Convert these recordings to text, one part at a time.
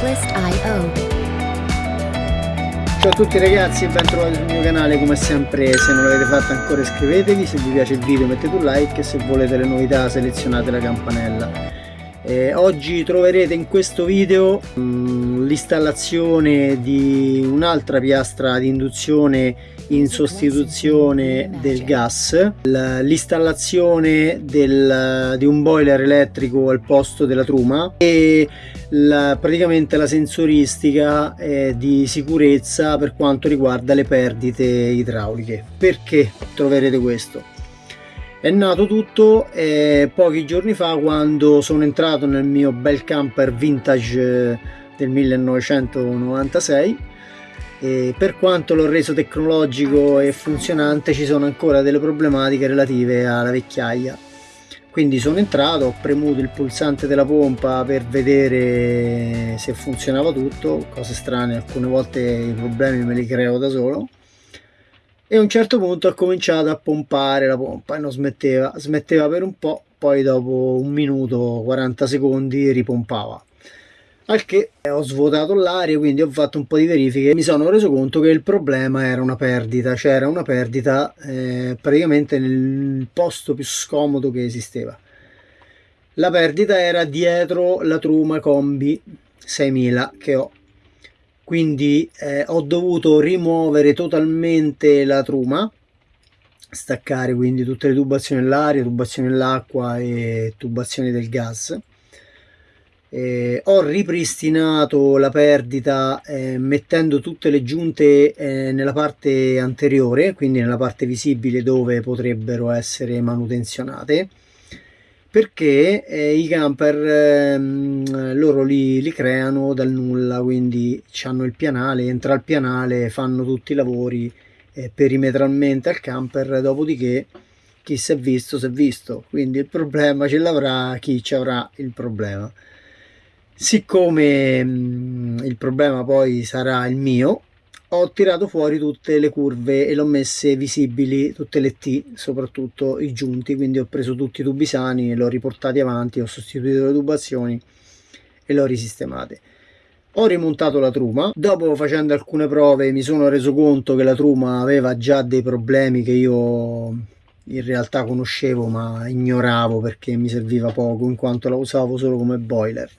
Checklist.io Ciao a tutti ragazzi e ben trovati sul mio canale come sempre. Se non l'avete fatto ancora iscrivetevi. Se vi piace il video mettete un like. E se volete le novità selezionate la campanella eh, oggi troverete in questo video mm, l'installazione di un'altra piastra di induzione in sostituzione del gas. L'installazione di un boiler elettrico al posto della truma. E la, praticamente la sensoristica eh, di sicurezza per quanto riguarda le perdite idrauliche. Perché troverete questo è nato tutto eh, pochi giorni fa quando sono entrato nel mio bel camper vintage del 1996 e per quanto l'ho reso tecnologico e funzionante ci sono ancora delle problematiche relative alla vecchiaia. Quindi sono entrato ho premuto il pulsante della pompa per vedere se funzionava tutto cose strane alcune volte i problemi me li creo da solo e a un certo punto ho cominciato a pompare la pompa e non smetteva smetteva per un po' poi dopo un minuto 40 secondi ripompava. Al che ho svuotato l'aria quindi ho fatto un po' di verifiche e mi sono reso conto che il problema era una perdita c'era una perdita eh, praticamente nel posto più scomodo che esisteva. La perdita era dietro la truma combi 6000 che ho quindi eh, ho dovuto rimuovere totalmente la truma staccare quindi tutte le tubazioni dell'aria, tubazioni dell'acqua e tubazioni del gas. Eh, ho ripristinato la perdita eh, mettendo tutte le giunte eh, nella parte anteriore quindi nella parte visibile dove potrebbero essere manutenzionate perché eh, i camper ehm, loro li, li, creano dal nulla quindi hanno il pianale entra il pianale fanno tutti i lavori eh, perimetralmente al camper dopodiché chi si è visto si è visto. Quindi il problema ce l'avrà chi ci avrà il problema. Siccome mh, il problema poi sarà il mio ho tirato fuori tutte le curve e le ho messe visibili, tutte le T, soprattutto i giunti, quindi ho preso tutti i tubi sani e li ho riportati avanti, ho sostituito le tubazioni e le ho risistemate. Ho rimontato la truma, dopo facendo alcune prove mi sono reso conto che la truma aveva già dei problemi che io in realtà conoscevo ma ignoravo perché mi serviva poco in quanto la usavo solo come boiler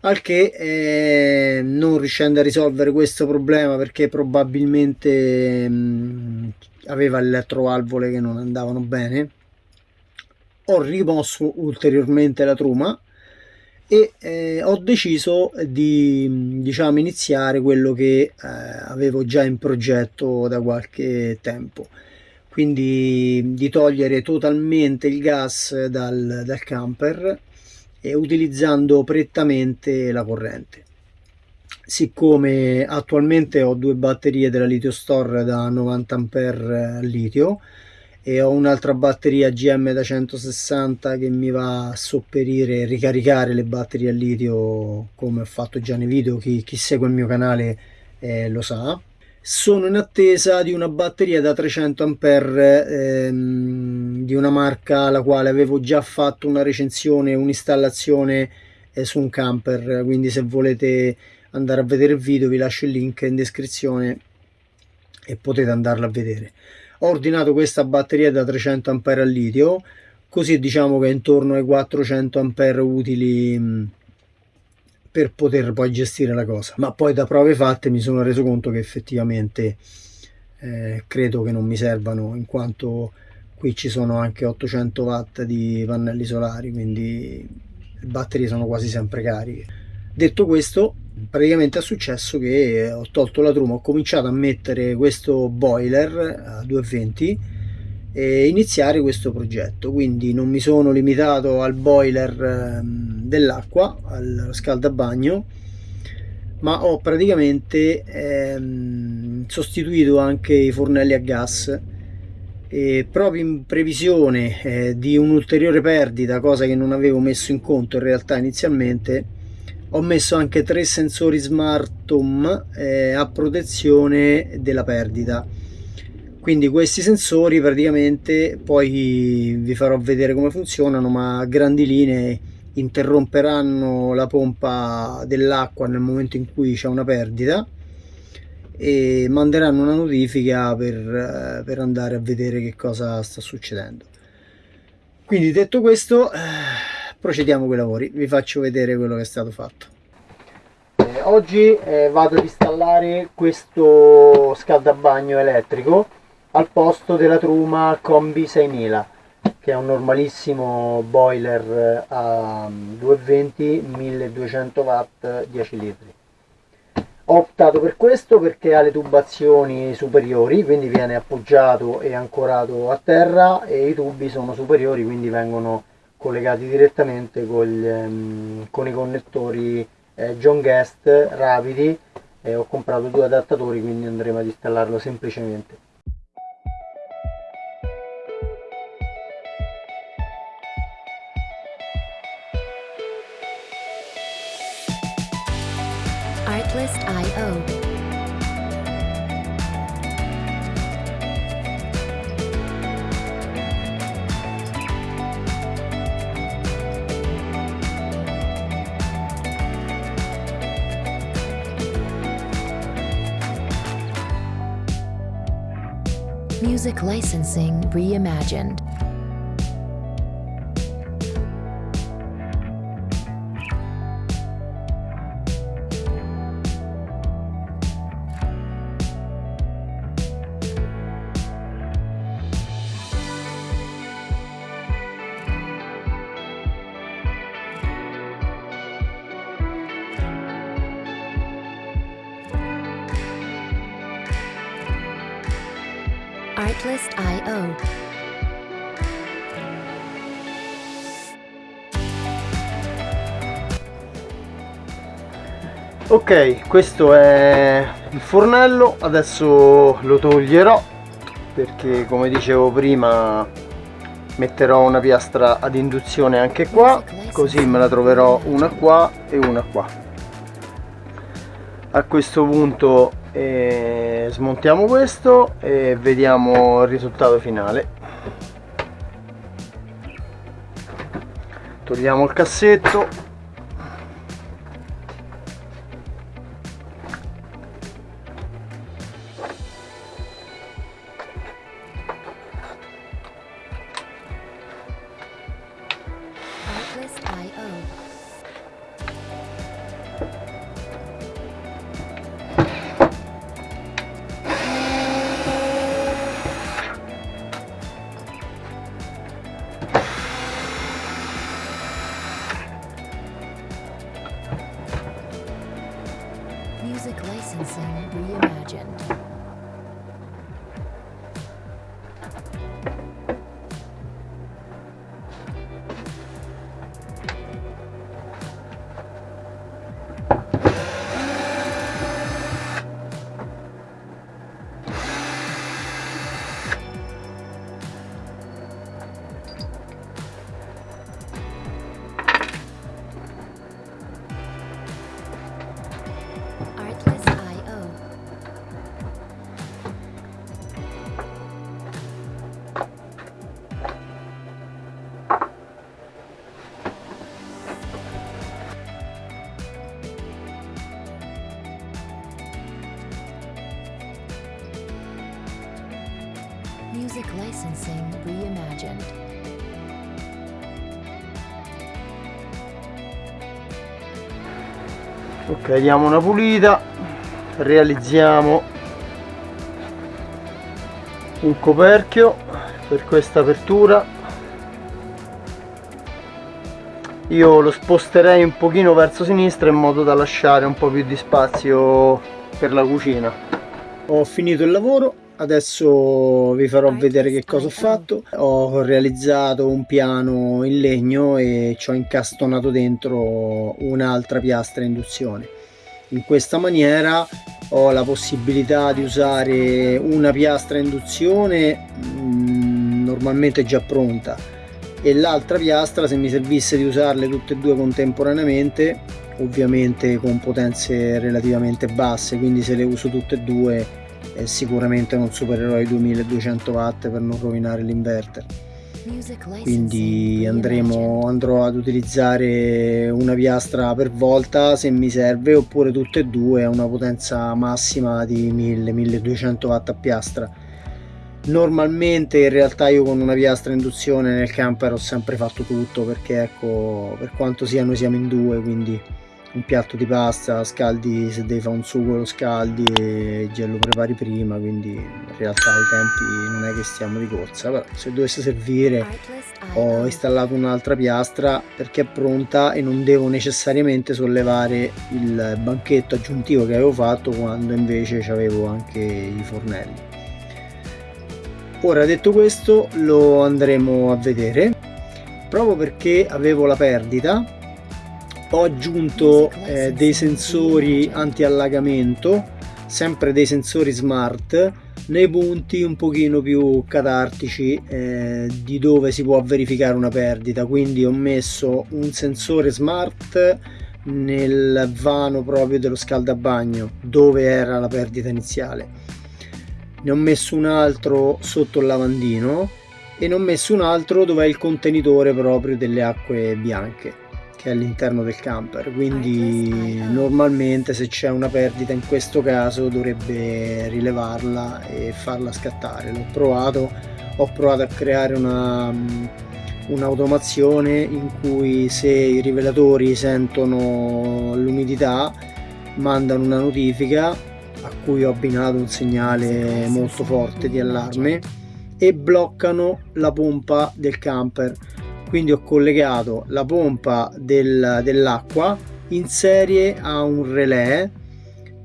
al che eh, non riuscendo a risolvere questo problema perché probabilmente mh, mm, aveva le elettrovalvole che non andavano bene ho rimosso ulteriormente la truma e eh, ho deciso di diciamo iniziare quello che eh, avevo già in progetto da qualche tempo. Quindi di togliere totalmente il gas dal, dal camper e utilizzando prettamente la corrente. Siccome attualmente ho due batterie della litio store da 90 a litio e ho un'altra batteria GM da 160 che mi va a sopperire e ricaricare le batterie a litio come ho fatto già nei video chi, chi segue il mio canale eh, lo sa sono in attesa di una batteria da 300 ampere ehm, di una marca alla quale avevo già fatto una recensione un'installazione eh, su un camper. Quindi se volete andare a vedere il video vi lascio il link in descrizione e potete andarla a vedere. Ho ordinato questa batteria da 300 ampere al litio così diciamo che intorno ai 400 ampere utili per poter poi gestire la cosa. Ma poi da prove fatte mi sono reso conto che effettivamente eh, credo che non mi servano in quanto qui ci sono anche 800 watt di pannelli solari quindi le batterie sono quasi sempre cariche. Detto questo praticamente è successo che ho tolto la truma ho cominciato a mettere questo boiler a 220 e iniziare questo progetto. Quindi non mi sono limitato al boiler ehm, dell'acqua al scaldabagno ma ho praticamente ehm, sostituito anche i fornelli a gas. E proprio in previsione eh, di un'ulteriore perdita cosa che non avevo messo in conto in realtà inizialmente ho messo anche tre sensori smart home eh, a protezione della perdita quindi questi sensori praticamente poi vi farò vedere come funzionano ma a grandi linee interromperanno la pompa dell'acqua nel momento in cui c'è una perdita e manderanno una notifica per, eh, per, andare a vedere che cosa sta succedendo. Quindi detto questo eh, procediamo con i lavori. Vi faccio vedere quello che è stato fatto. Eh, oggi eh, vado ad installare questo scaldabagno elettrico al posto della truma Combi 6000 che è un normalissimo boiler a 220 1200 watt 10 litri. Ho optato per questo perché ha le tubazioni superiori quindi viene appoggiato e ancorato a terra e i tubi sono superiori quindi vengono collegati direttamente con, ehm, con i connettori eh, John Guest rapidi e ho comprato due adattatori quindi andremo ad installarlo semplicemente Music licensing reimagined. Artlist.io. Ok, questo è il fornello, adesso lo toglierò perché come dicevo prima metterò una piastra ad induzione anche qua, così me la troverò una qua e una qua. A questo punto e smontiamo questo e vediamo il risultato finale. Togliamo il cassetto ok diamo una pulita. Realizziamo un coperchio per questa apertura. Io lo sposterei un pochino verso sinistra in modo da lasciare un po' più di spazio per la cucina. Ho finito il lavoro adesso vi farò vedere che cosa ho fatto. Ho realizzato un piano in legno e ci ho incastonato dentro un'altra piastra induzione. In questa maniera ho la possibilità di usare una piastra induzione mh, normalmente già pronta e l'altra piastra se mi servisse di usarle tutte e due contemporaneamente ovviamente con potenze relativamente basse quindi se le uso tutte e due eh, sicuramente non supererò i 2200 watt per non rovinare l'inverter. Quindi andremo, andrò ad utilizzare una piastra per volta se mi serve oppure tutte e due a una potenza massima di 1000-1200 watt a piastra. Normalmente in realtà io con una piastra induzione nel camper ho sempre fatto tutto perché ecco per quanto sia noi siamo in due quindi un piatto di pasta scaldi se devi fare un sugo lo scaldi e già lo prepari prima quindi in realtà i tempi non è che stiamo di corsa. Però se dovesse servire ho installato un'altra piastra perché è pronta e non devo necessariamente sollevare il banchetto aggiuntivo che avevo fatto quando invece avevo anche i fornelli. Ora detto questo lo andremo a vedere. Proprio perché avevo la perdita ho aggiunto eh, dei sensori anti-allagamento sempre dei sensori smart nei punti un pochino più catartici eh, di dove si può verificare una perdita. Quindi ho messo un sensore smart nel vano proprio dello scaldabagno dove era la perdita iniziale. Ne ho messo un altro sotto il lavandino e ne ho messo un altro dove è il contenitore proprio delle acque bianche che è all'interno del camper quindi normalmente se c'è una perdita in questo caso dovrebbe rilevarla e farla scattare. L'ho provato ho provato a creare una un'automazione in cui se i rivelatori sentono l'umidità mandano una notifica a cui ho abbinato un segnale molto forte di allarme e bloccano la pompa del camper quindi ho collegato la pompa del, dell'acqua in serie a un relè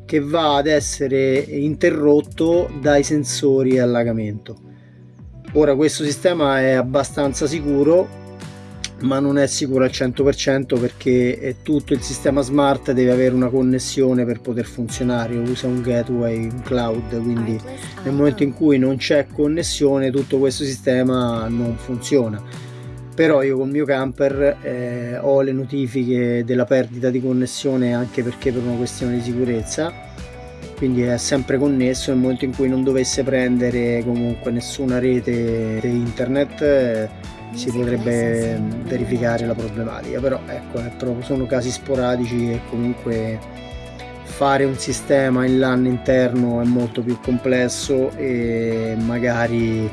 che va ad essere interrotto dai sensori allagamento. Ora questo sistema è abbastanza sicuro ma non è sicuro al 100% perché tutto il sistema smart deve avere una connessione per poter funzionare usa un gateway un cloud quindi nel momento in cui non c'è connessione tutto questo sistema non funziona però io con il mio camper eh, ho le notifiche della perdita di connessione anche perché per una questione di sicurezza. Quindi è sempre connesso nel momento in cui non dovesse prendere comunque nessuna rete internet eh, si potrebbe verificare la problematica. Però ecco proprio, sono casi sporadici e comunque fare un sistema in LAN interno è molto più complesso e magari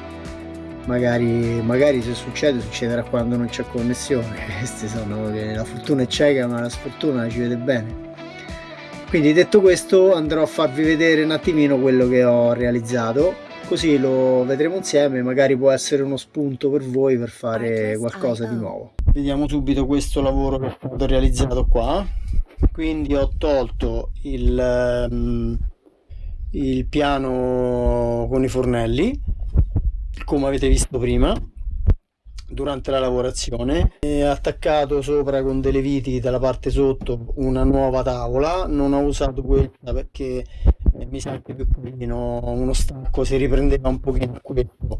magari, magari se succede succederà quando non c'è connessione. Queste sono la fortuna è cieca ma la sfortuna ci vede bene. Quindi detto questo andrò a farvi vedere un attimino quello che ho realizzato. Così lo vedremo insieme. Magari può essere uno spunto per voi per fare qualcosa di nuovo. Vediamo subito questo lavoro che ho realizzato qua. Quindi ho tolto il, um, il piano con i fornelli come avete visto prima durante la lavorazione e attaccato sopra con delle viti dalla parte sotto una nuova tavola. Non ho usato questa perché eh, mi sente più carino uno stacco si riprendeva un pochino questo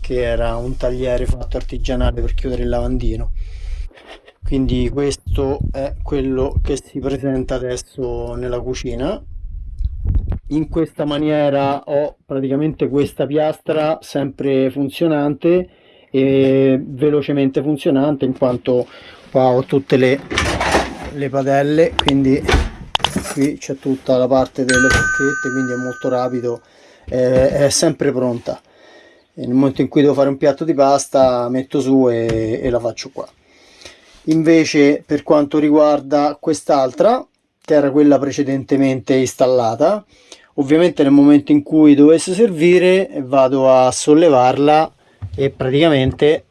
che era un tagliere fatto artigianale per chiudere il lavandino. Quindi questo è quello che si presenta adesso nella cucina in questa maniera ho praticamente questa piastra sempre funzionante e velocemente funzionante in quanto qua ho tutte le, le padelle quindi qui c'è tutta la parte delle forchette quindi è molto rapido eh, è sempre pronta. E nel momento in cui devo fare un piatto di pasta metto su e, e la faccio qua. Invece per quanto riguarda quest'altra che era quella precedentemente installata ovviamente nel momento in cui dovesse servire vado a sollevarla e praticamente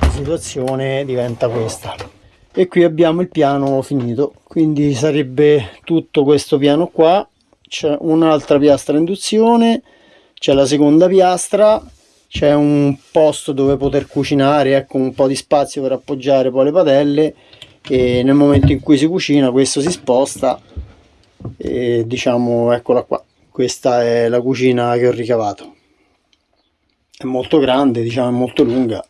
la situazione diventa questa. E qui abbiamo il piano finito. Quindi sarebbe tutto questo piano qua. C'è un'altra piastra induzione c'è la seconda piastra c'è un posto dove poter cucinare ecco un po di spazio per appoggiare poi le padelle. E nel momento in cui si cucina questo si sposta e diciamo eccola qua questa è la cucina che ho ricavato. È molto grande diciamo è molto lunga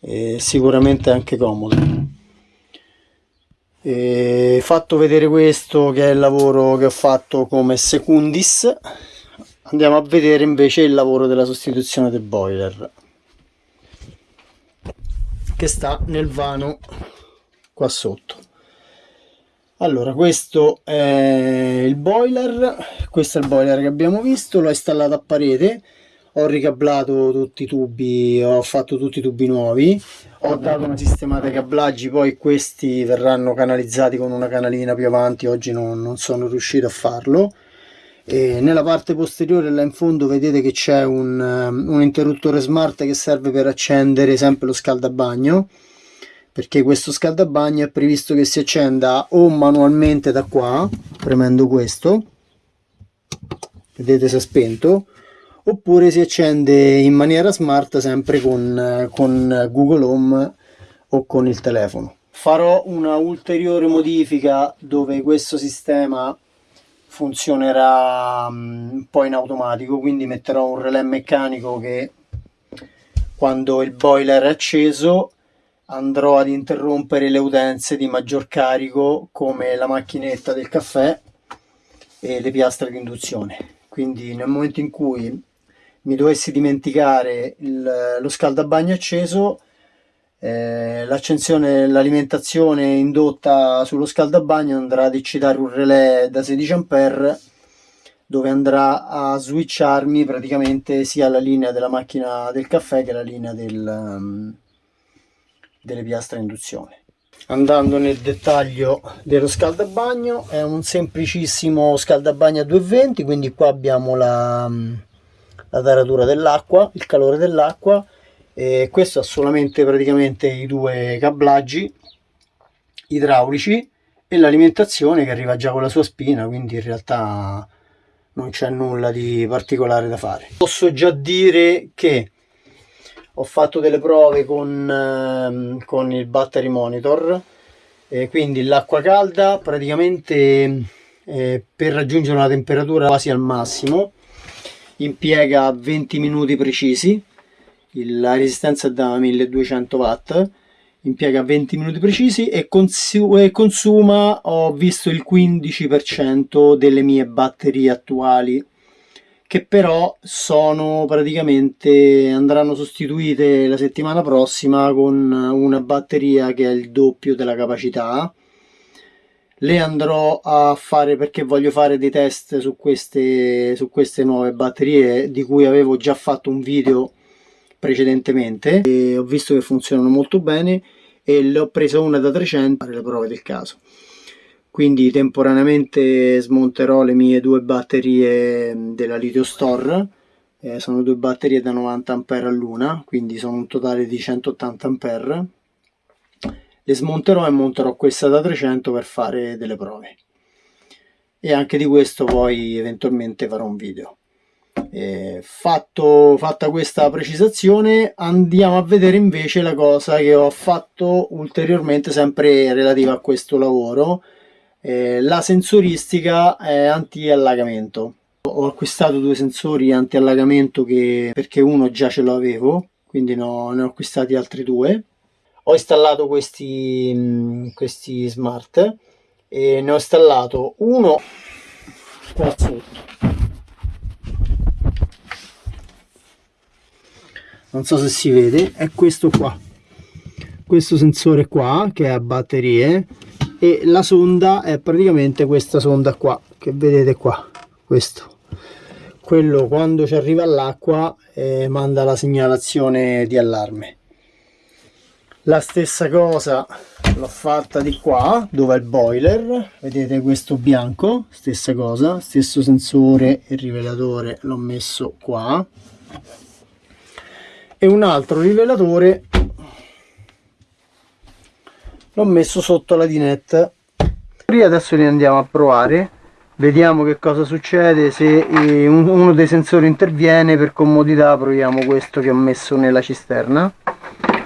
e sicuramente anche comoda. E fatto vedere questo che è il lavoro che ho fatto come secundis andiamo a vedere invece il lavoro della sostituzione del boiler che sta nel vano qua sotto allora questo è il boiler. Questo è il boiler che abbiamo visto. L'ho installato a parete. Ho ricablato tutti i tubi ho fatto tutti i tubi nuovi. Ho dato una sistemata ai cablaggi poi questi verranno canalizzati con una canalina più avanti. Oggi non, non sono riuscito a farlo. E nella parte posteriore là in fondo vedete che c'è un, un interruttore smart che serve per accendere sempre lo scaldabagno perché questo scaldabagno è previsto che si accenda o manualmente da qua premendo questo vedete se è spento oppure si accende in maniera smart sempre con, con Google Home o con il telefono. Farò una ulteriore modifica dove questo sistema funzionerà mm, un po' in automatico quindi metterò un relè meccanico che quando il boiler è acceso andrò ad interrompere le utenze di maggior carico come la macchinetta del caffè e le piastre di induzione. Quindi nel momento in cui mi dovessi dimenticare il, lo scaldabagno acceso eh, l'accensione l'alimentazione indotta sullo scaldabagno andrà ad eccitare un relè da 16 A dove andrà a switcharmi praticamente sia la linea della macchina del caffè che la linea del, um, delle piastre induzione. Andando nel dettaglio dello scaldabagno, è un semplicissimo scaldabagno a 220, quindi qua abbiamo la, la taratura dell'acqua, il calore dell'acqua, e questo ha solamente praticamente i due cablaggi idraulici e l'alimentazione che arriva già con la sua spina, quindi in realtà non c'è nulla di particolare da fare. Posso già dire che ho fatto delle prove con, ehm, con il battery monitor e quindi l'acqua calda praticamente eh, per raggiungere una temperatura quasi al massimo impiega 20 minuti precisi. La resistenza è da 1200 watt impiega 20 minuti precisi e, consu consuma ho visto il 15% delle mie batterie attuali che però sono praticamente andranno sostituite la settimana prossima con una batteria che è il doppio della capacità. Le andrò a fare perché voglio fare dei test su queste, su queste nuove batterie di cui avevo già fatto un video precedentemente. E ho visto che funzionano molto bene e le ho preso una da 300 per le prove del caso quindi temporaneamente smonterò le mie due batterie della Litio Store. Eh, sono due batterie da 90 A all'una quindi sono un totale di 180 A le smonterò e monterò questa da 300 per fare delle prove. E anche di questo poi eventualmente farò un video. Eh, fatto, fatta questa precisazione andiamo a vedere invece la cosa che ho fatto ulteriormente sempre relativa a questo lavoro eh, la sensoristica è anti-allagamento. Ho acquistato due sensori anti-allagamento perché uno già ce l'avevo, quindi no, ne ho acquistati altri due. Ho installato questi, mm, questi smart e ne ho installato uno qua sotto. Non so se si vede, è questo qua. Questo sensore qua che a batterie e la sonda è praticamente questa sonda qua che vedete qua questo. Quello quando ci arriva all'acqua eh, manda la segnalazione di allarme. La stessa cosa l'ho fatta di qua dove è il boiler. Vedete questo bianco stessa cosa stesso sensore e rivelatore l'ho messo qua. E un altro rivelatore l'ho messo sotto la dinette adesso li andiamo a provare. Vediamo che cosa succede se uno dei sensori interviene per comodità proviamo questo che ho messo nella cisterna.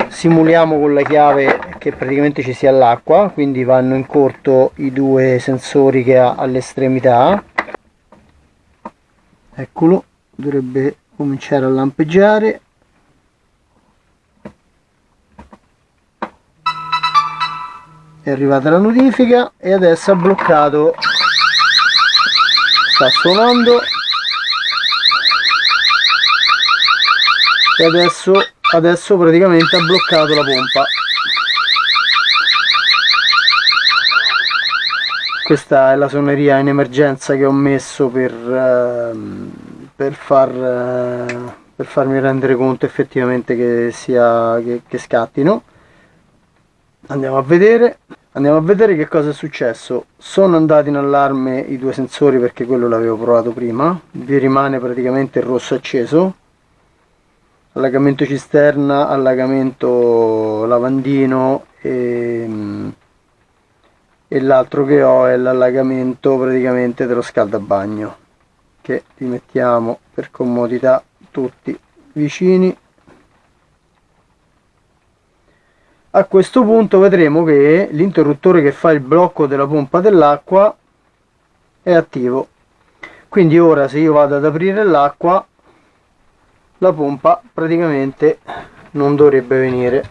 Simuliamo con la chiave che praticamente ci sia l'acqua quindi vanno in corto i due sensori che ha all'estremità. Eccolo dovrebbe cominciare a lampeggiare è arrivata la notifica e adesso ha bloccato. Sta suonando. E adesso, adesso praticamente ha bloccato la pompa. Questa è la suoneria in emergenza che ho messo per, ehm, per, far, eh, per farmi rendere conto effettivamente che, sia, che, che scattino andiamo a vedere. Andiamo a vedere che cosa è successo. Sono andati in allarme i due sensori perché quello l'avevo provato prima. Vi rimane praticamente il rosso acceso. Allagamento cisterna allagamento lavandino e, e l'altro che ho è l'allagamento praticamente dello scaldabagno che li mettiamo per comodità tutti vicini a questo punto vedremo che l'interruttore che fa il blocco della pompa dell'acqua è attivo. Quindi ora se io vado ad aprire l'acqua la pompa praticamente non dovrebbe venire.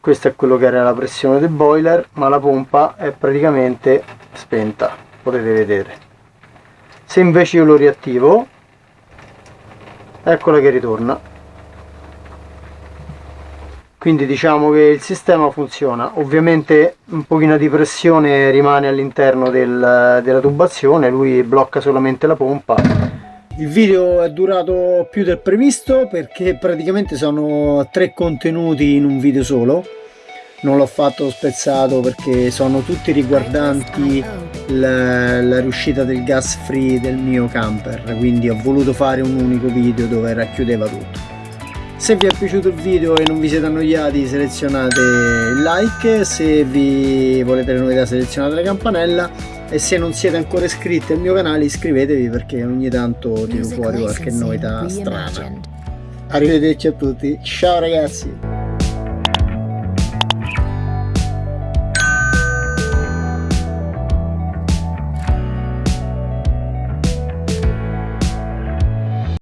Questo è quello che era la pressione del boiler ma la pompa è praticamente spenta potete vedere. Se invece io lo riattivo eccola che ritorna quindi diciamo che il sistema funziona. Ovviamente un pochino di pressione rimane all'interno del, della tubazione lui blocca solamente la pompa. Il video è durato più del previsto perché praticamente sono tre contenuti in un video solo. Non l'ho fatto spezzato perché sono tutti riguardanti la, la, riuscita del gas free del mio camper quindi ho voluto fare un unico video dove racchiudeva tutto se vi è piaciuto il video e non vi siete annoiati selezionate il like, se vi volete le novità selezionate la campanella e se non siete ancora iscritti al mio canale iscrivetevi perché ogni tanto tiro fuori qualche novità strana. Arrivederci a tutti, ciao ragazzi!